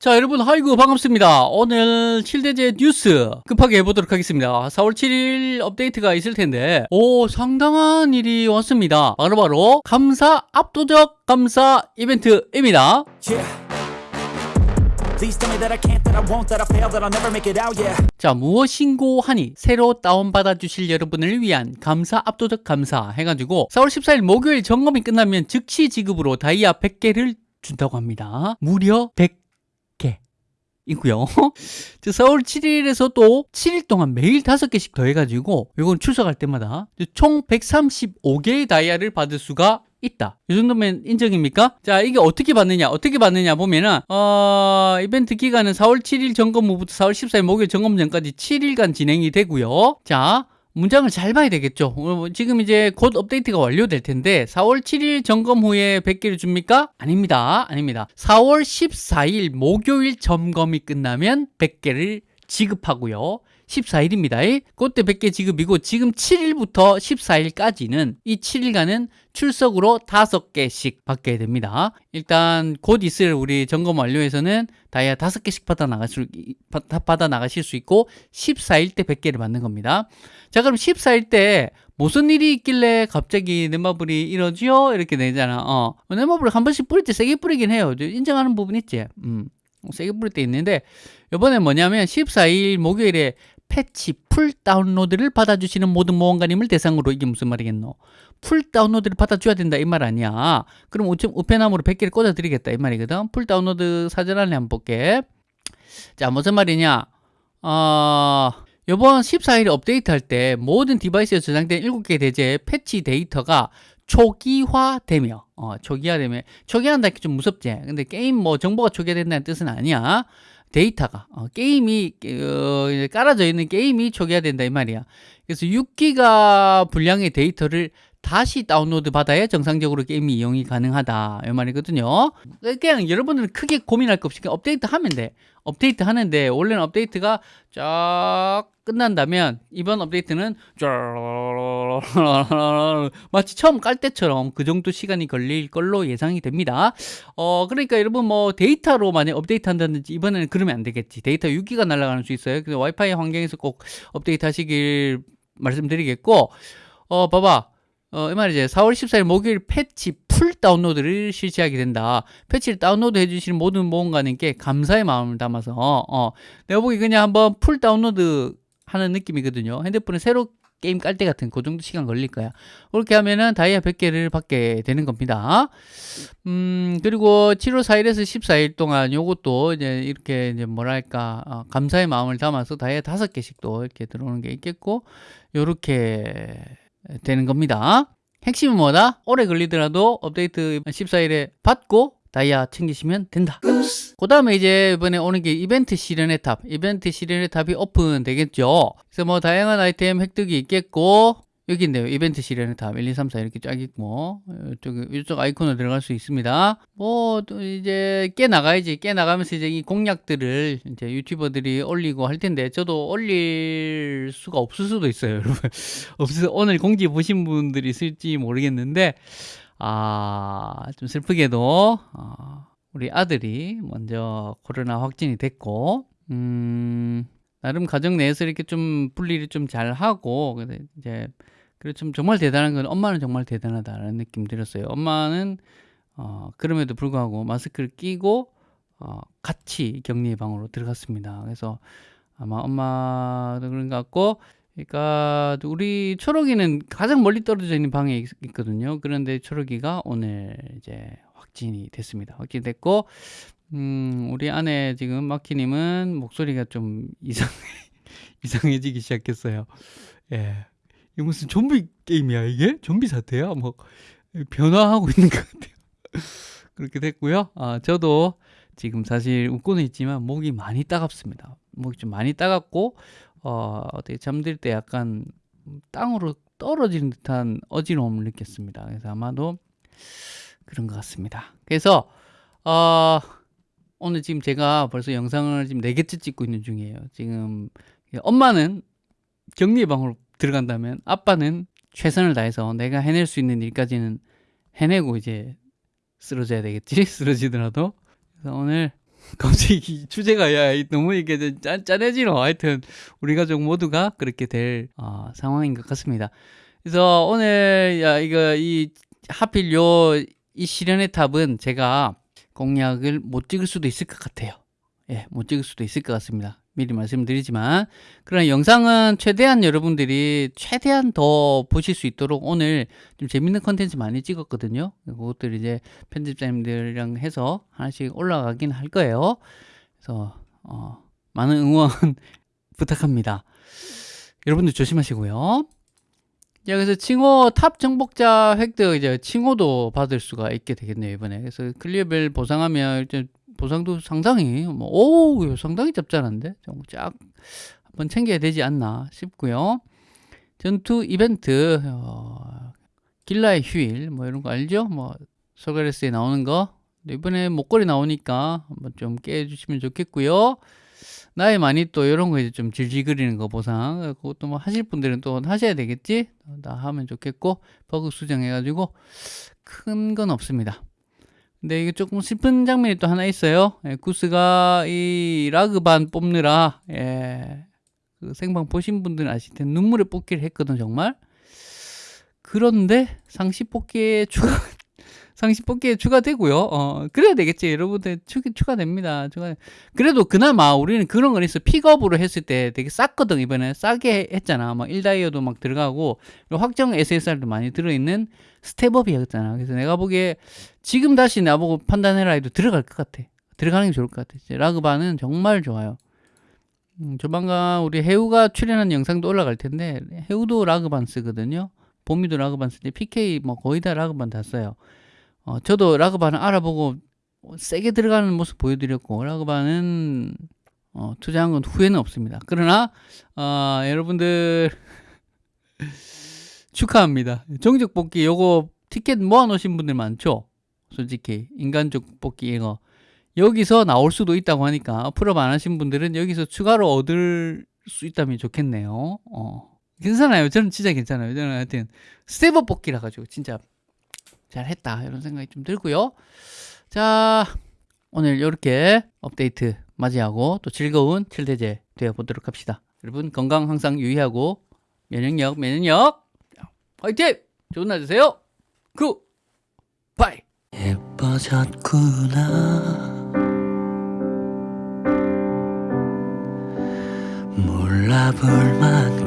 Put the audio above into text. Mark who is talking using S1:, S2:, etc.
S1: 자 여러분 하이구 반갑습니다. 오늘 7대제 뉴스 급하게 해보도록 하겠습니다. 4월 7일 업데이트가 있을 텐데 오 상당한 일이 왔습니다. 바로바로 감사 압도적 감사 이벤트입니다.
S2: Yeah.
S1: 자 무엇인고 하니 새로 다운받아 주실 여러분을 위한 감사 압도적 감사 해가지고 4월 14일 목요일 점검이 끝나면 즉시 지급으로 다이아 100개를 준다고 합니다. 무려 100개 있고요. 4월 7일에서 또 7일 동안 매일 5개씩 더 해가지고 이건 출석할 때마다 총 135개의 다이아를 받을 수가 있다. 이 정도면 인정입니까? 자, 이게 어떻게 받느냐? 어떻게 받느냐 보면은 어, 이벤트 기간은 4월 7일 점검 후부터 4월 14일 목요일 점검 전까지 7일간 진행이 되고요. 자, 문장을 잘 봐야 되겠죠. 어, 지금 이제 곧 업데이트가 완료될 텐데 4월 7일 점검 후에 100개를 줍니까? 아닙니다. 아닙니다. 4월 14일 목요일 점검이 끝나면 100개를 지급하고요. 14일입니다. 그때 100개 지급이고 지금 7일부터 14일까지는 이 7일간은 출석으로 5개씩 받게 됩니다. 일단 곧 있을 우리 점검 완료에서는 다이아 5개씩 받아 나가실, 받아 나가실 수 있고 14일 때 100개를 받는 겁니다. 자 그럼 14일 때 무슨 일이 있길래 갑자기 넷마블이 이러지요? 이렇게 되잖아. 어. 넷마블을 한 번씩 뿌릴 때 세게 뿌리긴 해요. 인정하는 부분 있지? 음. 세게 뿌릴 때 있는데 이번에 뭐냐면 14일 목요일에 패치 full 다운로드를 받아주시는 모든 모험가님을 대상으로 이게 무슨 말이겠노? full 다운로드를 받아줘야 된다 이 말 아니야. 그럼 우편함으로 100개를 꽂아드리겠다 이 말이거든. full 다운로드 사전 안내 한번 볼게. 자 무슨 말이냐? 어... 이번 14일 업데이트 할 때 모든 device에 저장된 7개 대죄 패치 데이터가 초기화되며 어, 초기화되며 초기화한다 좀 무섭지. 근데 게임 뭐 정보가 초기화된다는 뜻은 아니야. 데이터가 어, 게임이 어, 깔아져 있는 게임이 초기화된다 이 말이야. 그래서 6기가 분량의 데이터를 다시 다운로드 받아야 정상적으로 게임이 이용이 가능하다. 이 말이거든요. 그냥 여러분들은 크게 고민할 거 없이 업데이트 하면 돼. 업데이트 하는데 원래는 업데이트가 쫙 끝난다면 이번 업데이트는 마치 처음 깔 때처럼 그 정도 시간이 걸릴 걸로 예상이 됩니다. 어 그러니까 여러분 뭐 데이터로 만약 업데이트 한다든지 이번에는 그러면 안 되겠지. 데이터 6기가 날아가는 수 있어요. 그래서 와이파이 환경에서 꼭 업데이트 하시길 말씀드리겠고 어 봐봐 어, 이 말이지. 4월 14일 목요일 패치 full 다운로드를 실시하게 된다. 패치를 다운로드 해주시는 모든 모험가님께 감사의 마음을 담아서, 어, 어. 내가 보기 그냥 한번 full 다운로드 하는 느낌이거든요. 핸드폰에 새로 게임 깔 때 같은 그 정도 시간 걸릴 거야. 그렇게 하면은 다이아 100개를 받게 되는 겁니다. 음, 그리고 7월 4일에서 14일 동안 요것도 이제 이렇게 이제 뭐랄까, 어, 감사의 마음을 담아서 다이아 5개씩 또 이렇게 들어오는 게 있겠고, 요렇게 되는 겁니다. 핵심은 뭐다? 오래 걸리더라도 업데이트 14일에 받고 다이아 챙기시면 된다. 그 다음에 이제 이번에 오는 게 이벤트 시련의 탑. 이벤트 시련의 탑이 오픈 되겠죠. 그래서 뭐 다양한 아이템 획득이 있겠고 여기 있네요. 이벤트 시련의 탑 1, 2, 3, 4 이렇게 쫙 있고 이쪽, 이쪽 아이콘으로 들어갈 수 있습니다. 뭐 또 이제 깨 나가야지. 깨 나가면서 이제 이 공략들을 이제 유튜버들이 올리고 할 텐데 저도 올릴 수가 없을 수도 있어요, 여러분. 없어서 오늘 공지 보신 분들이 있을지 모르겠는데 아, 좀 슬프게도 어, 우리 아들이 먼저 코로나 확진이 됐고 음, 나름 가정 내에서 이렇게 좀 분리를 좀 잘 하고 이제 그리고 좀 정말 대단한 건 엄마는 정말 대단하다라는 느낌 들었어요. 엄마는 어, 그럼에도 불구하고 마스크를 끼고 어, 같이 격리 방으로 들어갔습니다. 그래서 아마 엄마도 그런 것 같고 그러니까 우리 초록이는 가장 멀리 떨어져 있는 방에 있, 거든요 그런데 초록이가 오늘 이제 확진이 됐습니다. 확진됐고 음, 우리 아내 지금 마키님은 목소리가 좀 이상 이상해지기 시작했어요. 예. 이게 무슨 좀비 게임이야 이게? 좀비 사태야? 뭐 변화하고 있는 것 같아요. 그렇게 됐고요. 아, 저도 지금 사실 웃고는 있지만 목이 많이 따갑습니다. 목이 좀 많이 따갑고 어, 어떻게 잠들 때 약간 땅으로 떨어지는 듯한 어지러움을 느꼈습니다. 그래서 아마도 그런 것 같습니다. 그래서 어, 오늘 지금 제가 벌써 영상을 지금 4개째 찍고 있는 중이에요. 지금 엄마는 격리방으로 들어간다면 아빠는 최선을 다해서 내가 해낼 수 있는 일까지는 해내고 이제 쓰러져야 되겠지? 쓰러지더라도. 그래서 오늘 갑자기 주제가 야 이- 너무 이게 좀 짠, 짠해지노. 하여튼 우리 가족 모두가 그렇게 될 어, 상황인 것 같습니다. 그래서 오늘 야 이거 이 하필 요이 실현의 탑은 제가 공약을 못 찍을 수도 있을 것 같아요. 예, 못 찍을 수도 있을 것 같습니다 미리 말씀드리지만 그러나 영상은 최대한 여러분들이 최대한 더 보실 수 있도록 오늘 좀 재밌는 컨텐츠 많이 찍었거든요. 그것들 이제 편집자님들이랑 해서 하나씩 올라가긴 할 거예요. 그래서 어, 많은 응원 부탁합니다. 여러분들 조심하시고요. 자, 그래서 칭호 탑 정복자 획득 이제 칭호도 받을 수가 있게 되겠네요 이번에. 그래서 클리어별 보상하면 일단 보상도 상당히 뭐 오 상당히 짭짤한데? 좀 쫙 한번 챙겨야 되지 않나 싶고요. 전투 이벤트 어, 길라의 휴일 뭐 이런 거 알죠? 뭐 소가레스에 나오는 거. 이번에 목걸이 나오니까 한번 좀 깨주시면 좋겠고요 나의 많이 또 이런 거 이제 좀 질질거리는 거 보상 그것도 뭐 하실 분들은 또 하셔야 되겠지? 다 하면 좋겠고 버그 수정해 가지고 큰 건 없습니다. 근데 이게 조금 슬픈 장면이 또 하나 있어요. 예, 구스가 이 라그반 뽑느라 예, 그 생방 보신 분들은 아실 텐데 눈물의 뽑기를 했거든 정말. 그런데 상시 뽑기에 추가 상시 뽑기에 추가되고요. 어, 그래야 되겠지. 여러분들 추, 추가됩니다. 추가. 그래도 그나마 우리는 그런 건 있어. 픽업으로 했을 때 되게 쌌거든. 이번에 싸게 했잖아. 막 1다이어도 막 들어가고 확정 SSR도 많이 들어있는 스텝업이었잖아. 그래서 내가 보기에 지금 다시 나보고 판단해라 해도 들어갈 것 같아. 들어가는 게 좋을 것 같아. 라그바는 정말 좋아요. 음, 조만간 우리 해우가 출연한 영상도 올라갈 텐데 해우도 라그반 쓰거든요. 보미도 라그반 쓰는데 PK 뭐 거의 다 라그반 다 써요. 어, 저도 라그반을 알아보고 세게 들어가는 모습 보여드렸고 라그반은 어, 투자한 건 후회는 없습니다. 그러나 어, 여러분들 축하합니다. 정적 뽑기 요거 티켓 모아놓으신 분들 많죠? 솔직히 인간적 뽑기 이거 여기서 나올 수도 있다고 하니까 풀업 안 하신 분들은 여기서 추가로 얻을 수 있다면 좋겠네요. 어. 괜찮아요. 저는 진짜 괜찮아요. 저는 하여튼 step up 뽑기라 가지고 진짜 잘했다 이런 생각이 좀 들고요. 자 오늘 이렇게 업데이트 맞이하고 또 즐거운 칠대죄 되어 보도록 합시다. 여러분 건강 항상 유의하고 면역력 면역력 화이팅! 좋은 날 되세요. good bye.
S3: 예뻐졌구나 몰라볼 만한